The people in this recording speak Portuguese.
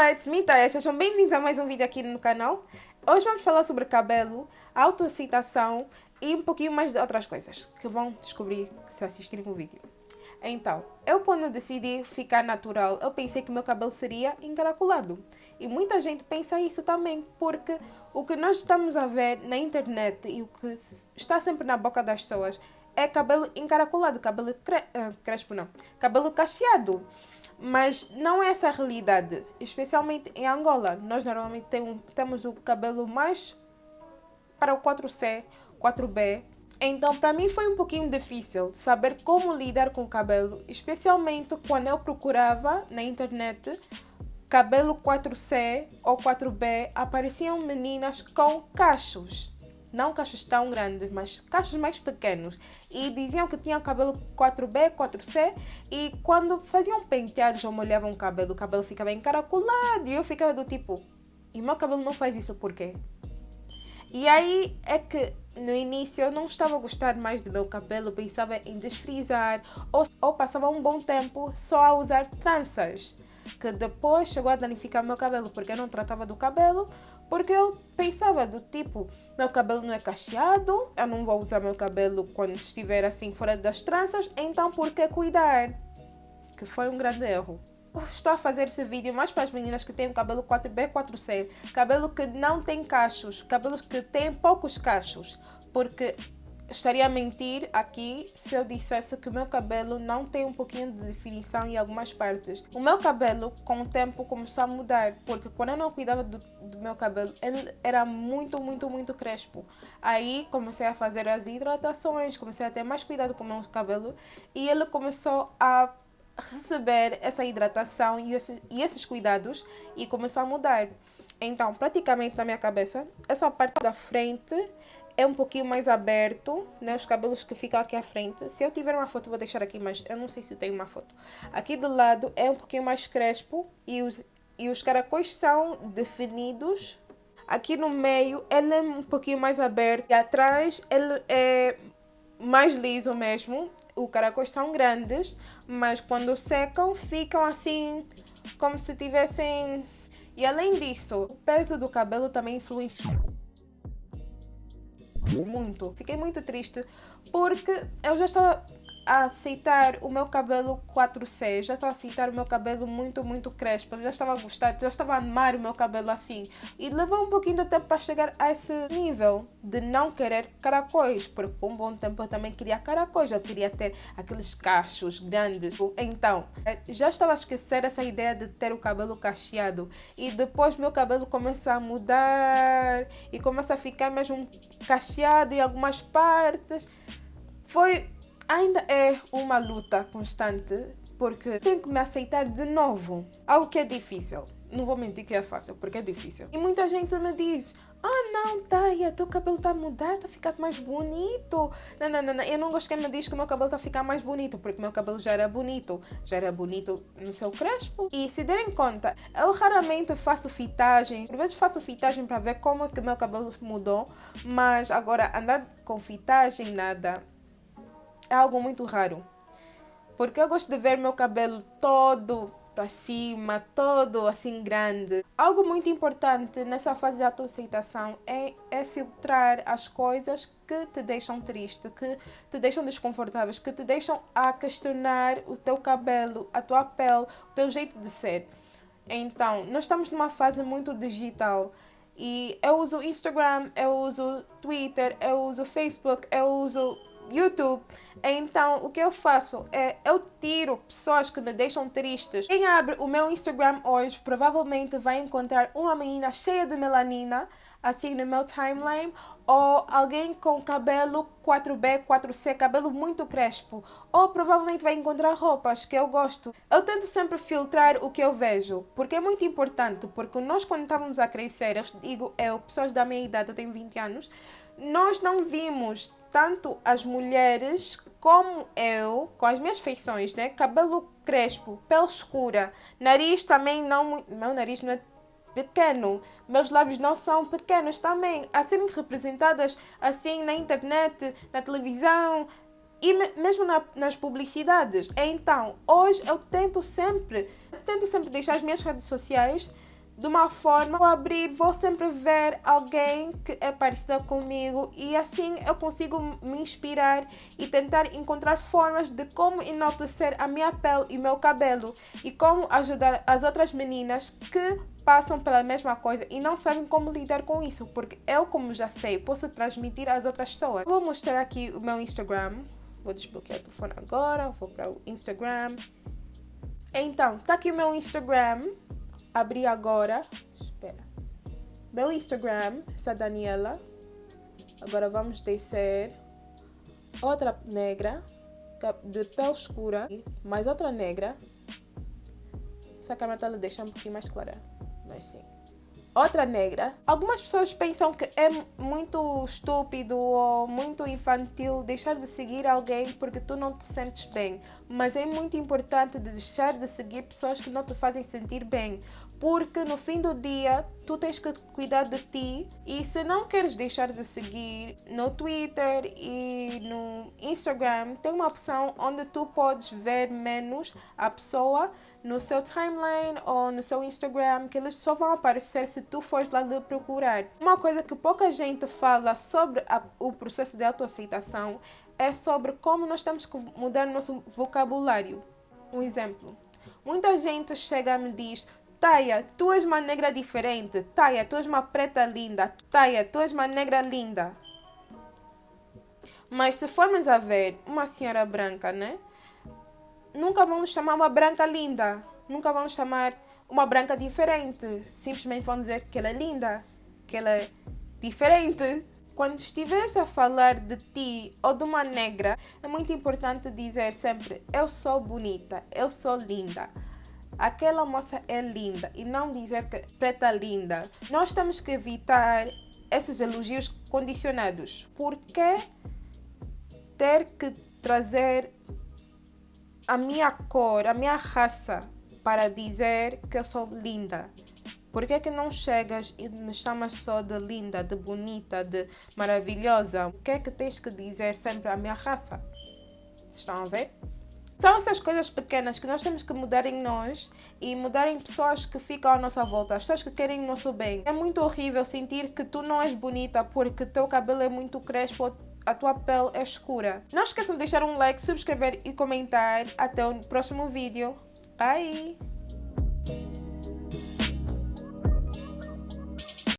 Olá, it's me, Taya. Sejam bem-vindos a mais um vídeo aqui no canal. Hoje vamos falar sobre cabelo, autoaceitação e um pouquinho mais de outras coisas que vão descobrir se assistirem o vídeo. Então, eu quando decidi ficar natural, eu pensei que meu cabelo seria encaracolado. E muita gente pensa isso também, porque o que nós estamos a ver na internet e o que está sempre na boca das pessoas é cabelo encaracolado, cabelo cre... Uh, crespo não, cabelo cacheado. Mas não é essa a realidade, especialmente em Angola. Nós normalmente tem, temos o cabelo mais para o 4C, 4B. Então, para mim foi um pouquinho difícil saber como lidar com o cabelo, especialmente quando eu procurava na internet cabelo 4C ou 4B, apareciam meninas com cachos não cachos tão grandes, mas cachos mais pequenos. E diziam que tinham cabelo 4B, 4C, e quando faziam penteados ou molhavam o cabelo, o cabelo ficava encaracolado, e eu ficava do tipo, e meu cabelo não faz isso por quê? E aí é que no início eu não estava a gostar mais do meu cabelo, pensava em desfrizar, ou, ou passava um bom tempo só a usar tranças que depois chegou a danificar meu cabelo, porque eu não tratava do cabelo, porque eu pensava do tipo, meu cabelo não é cacheado, eu não vou usar meu cabelo quando estiver assim fora das tranças, então por que cuidar? Que foi um grande erro. Estou a fazer esse vídeo mais para as meninas que têm o cabelo 4B, 4C, cabelo que não tem cachos, cabelos que têm poucos cachos, porque estaria a mentir aqui se eu dissesse que o meu cabelo não tem um pouquinho de definição em algumas partes. O meu cabelo, com o tempo, começou a mudar, porque quando eu não cuidava do, do meu cabelo, ele era muito, muito, muito crespo. Aí comecei a fazer as hidratações, comecei a ter mais cuidado com o meu cabelo e ele começou a receber essa hidratação e, e esses cuidados e começou a mudar. Então, praticamente na minha cabeça, essa parte da frente é um pouquinho mais aberto, né? Os cabelos que ficam aqui à frente. Se eu tiver uma foto, vou deixar aqui, mas eu não sei se tem uma foto. Aqui do lado é um pouquinho mais crespo e os, e os caracóis são definidos. Aqui no meio ele é um pouquinho mais aberto e atrás ele é mais liso mesmo. Os caracóis são grandes, mas quando secam ficam assim como se tivessem... E além disso, o peso do cabelo também influencia muito. Fiquei muito triste porque eu já estava a aceitar o meu cabelo 4C, já estava a aceitar o meu cabelo muito, muito crespo, já estava a gostar, já estava a amar o meu cabelo assim. E levou um pouquinho de tempo para chegar a esse nível de não querer caracóis, porque por um bom tempo eu também queria caracóis, eu queria ter aqueles cachos grandes. Então, eh, já estava a esquecer essa ideia de ter o cabelo cacheado e depois meu cabelo começa a mudar e começa a ficar mesmo cacheado em algumas partes. Foi ainda é uma luta constante porque tenho que me aceitar de novo. Algo que é difícil. Não vou mentir que é fácil, porque é difícil. E muita gente me diz, ah não, Taya, teu cabelo está a mudar, está a ficar mais bonito. Não, não, não, não, eu não gosto que me diz que o meu cabelo está a ficar mais bonito, porque meu cabelo já era bonito. Já era bonito no seu crespo. E se derem conta, eu raramente faço fitagem. Por vezes faço fitagem para ver como é que meu cabelo mudou. Mas agora, andar com fitagem, nada é algo muito raro. Porque eu gosto de ver meu cabelo todo para cima, todo assim grande. Algo muito importante nessa fase de autoaceitação é, é filtrar as coisas que te deixam triste, que te deixam desconfortáveis, que te deixam a questionar o teu cabelo, a tua pele, o teu jeito de ser. Então, nós estamos numa fase muito digital e eu uso Instagram, eu uso Twitter, eu uso Facebook, eu uso YouTube. Então, o que eu faço é, eu tiro pessoas que me deixam tristes. Quem abre o meu Instagram hoje provavelmente vai encontrar uma menina cheia de melanina, assim no meu timeline, ou alguém com cabelo 4B, 4C, cabelo muito crespo, ou provavelmente vai encontrar roupas que eu gosto. Eu tento sempre filtrar o que eu vejo, porque é muito importante, porque nós quando estávamos a crescer, eu digo eu, pessoas da minha idade, eu tenho 20 anos, nós não vimos tanto as mulheres como eu, com as minhas feições, né? Cabelo crespo, pele escura, nariz também não... Meu nariz não é pequeno, meus lábios não são pequenos também, a serem representadas assim na internet, na televisão, e mesmo na, nas publicidades. Então, hoje eu tento sempre, tento sempre deixar as minhas redes sociais de uma forma, vou abrir, vou sempre ver alguém que é parecida comigo e assim eu consigo me inspirar e tentar encontrar formas de como enaltecer a minha pele e meu cabelo e como ajudar as outras meninas que passam pela mesma coisa e não sabem como lidar com isso, porque eu, como já sei, posso transmitir às outras pessoas. Vou mostrar aqui o meu Instagram. Vou desbloquear o telefone agora, vou para o Instagram. Então, tá aqui o meu Instagram abrir agora. Espera. Meu Instagram, essa Daniela. Agora vamos descer. Outra negra, é de pele escura. Mais outra negra. Essa câmera está a deixar um pouquinho mais clara. Mas sim outra negra. Algumas pessoas pensam que é muito estúpido ou muito infantil deixar de seguir alguém porque tu não te sentes bem. Mas é muito importante deixar de seguir pessoas que não te fazem sentir bem. Porque no fim do dia, tu tens que cuidar de ti. E se não queres deixar de seguir no Twitter e no Instagram, tem uma opção onde tu podes ver menos a pessoa no seu timeline ou no seu Instagram, que eles só vão aparecer se tu fores lá lhe procurar. Uma coisa que pouca gente fala sobre a, o processo de autoaceitação é sobre como nós temos que mudar nosso vocabulário. Um exemplo. Muita gente chega e me diz Taia, tu és uma negra diferente. Taia, tu és uma preta linda. Taia, tu és uma negra linda. Mas se formos a ver uma senhora branca, né? Nunca vamos chamar uma branca linda. Nunca vamos chamar uma branca diferente. Simplesmente vão dizer que ela é linda, que ela é diferente. Quando estiveres a falar de ti ou de uma negra, é muito importante dizer sempre: Eu sou bonita, eu sou linda. Aquela moça é linda e não dizer que preta linda. Nós temos que evitar esses elogios condicionados. Por que ter que trazer a minha cor, a minha raça para dizer que eu sou linda? Por que, que não chegas e me chamas só de linda, de bonita, de maravilhosa? O que é que tens que dizer sempre à minha raça? Estão a ver? São essas coisas pequenas que nós temos que mudar em nós e mudar em pessoas que ficam à nossa volta, as pessoas que querem o nosso bem. É muito horrível sentir que tu não és bonita porque teu cabelo é muito crespo a tua pele é escura. Não esqueçam de deixar um like, subscrever e comentar. Até o próximo vídeo. Bye!